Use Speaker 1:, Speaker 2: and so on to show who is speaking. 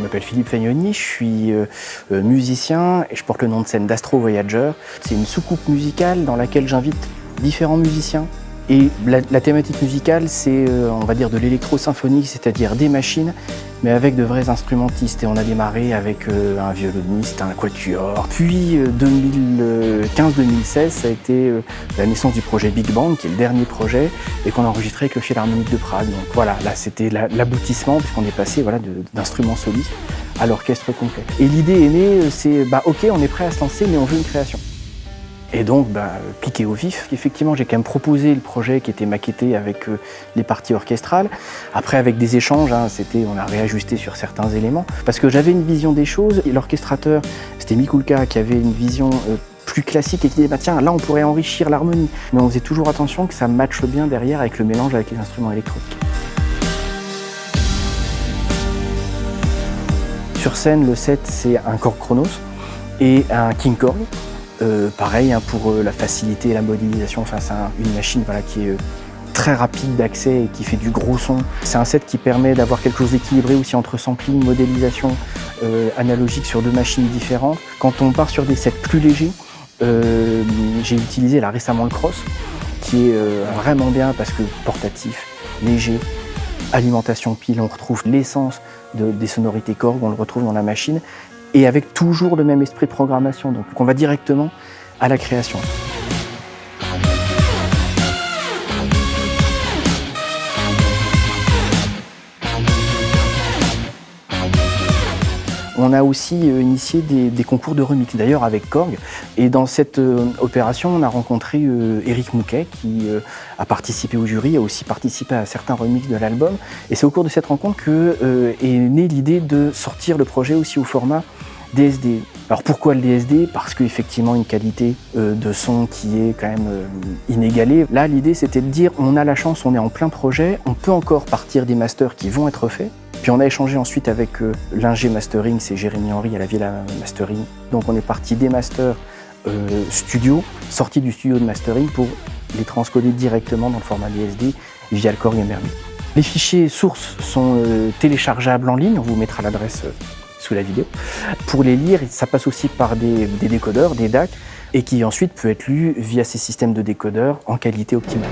Speaker 1: m'appelle Philippe Fagnoni, je suis euh, euh, musicien et je porte le nom de scène d'Astro Voyager. C'est une soucoupe musicale dans laquelle j'invite différents musiciens. Et la, thématique musicale, c'est, euh, on va dire, de l'électro-symphonique, c'est-à-dire des machines, mais avec de vrais instrumentistes. Et on a démarré avec un violoniste, un quatuor. Puis 2015-2016, ça a été la naissance du projet Big Bang, qui est le dernier projet, et qu'on a enregistré avec le Philharmonique de Prague. Donc voilà, là c'était l'aboutissement, puisqu'on est passé voilà, d'instruments solistes à l'orchestre complet. Et l'idée est née, euh, c'est bah ok, on est prêt à se lancer, mais on veut une création. Et donc, bah, piqué au vif. Effectivement, j'ai quand même proposé le projet qui était maquetté avec euh, les parties orchestrales. Après, avec des échanges, hein, c'était, on a réajusté sur certains éléments. Parce que j'avais une vision des choses, et l'orchestrateur, c'était Mikulka, qui avait une vision euh, plus classique et qui disait, bah, tiens, là, on pourrait enrichir l'harmonie. Mais on faisait toujours attention que ça matche bien derrière avec le mélange avec les instruments électroniques. Sur scène, le set, c'est un Korg Chronos et un King Korg. Euh, pareil, hein, pour euh, la facilité et la modélisation face à une machine qui est euh, très rapide d'accès et qui fait du gros son. C'est un set qui permet d'avoir quelque chose d'équilibré aussi entre sampling, modélisation analogique sur deux machines différentes. Quand on part sur des sets plus légers, j'ai utilisé là récemment le Cross, qui est vraiment bien parce que portatif, léger, alimentation pile, on retrouve l'essence des sonorités Korg, on le retrouve dans la machine, et avec toujours le même esprit de programmation. Donc on va directement à la création. On a aussi euh, initié des, concours de remix, d'ailleurs avec Korg. Et dans cette euh, opération, on a rencontré Eric euh, Mouquet, qui a participé au jury, a aussi participé à certains remixes de l'album. Et c'est au cours de cette rencontre que est née l'idée de sortir le projet aussi au format DSD. Alors pourquoi le DSD Parce qu'effectivement une qualité de son qui est quand même inégalée. Là l'idée c'était de dire on a la chance, on est en plein projet, on peut encore partir des masters qui vont être faits, puis on a échangé ensuite avec euh, l'ingé mastering, c'est Jérémy Henry à la Villa Mastering. Donc on est parti des masters euh, studio, sortis du studio de mastering pour les transcoder directement dans le format DSD via le Korg MRB. Les fichiers sources sont euh, téléchargeables en ligne, on vous mettra l'adresse la vidéo. Pour les lire, ça passe aussi par des décodeurs, des DAC, et qui ensuite peut être lu via ces systèmes de décodeurs en qualité optimale.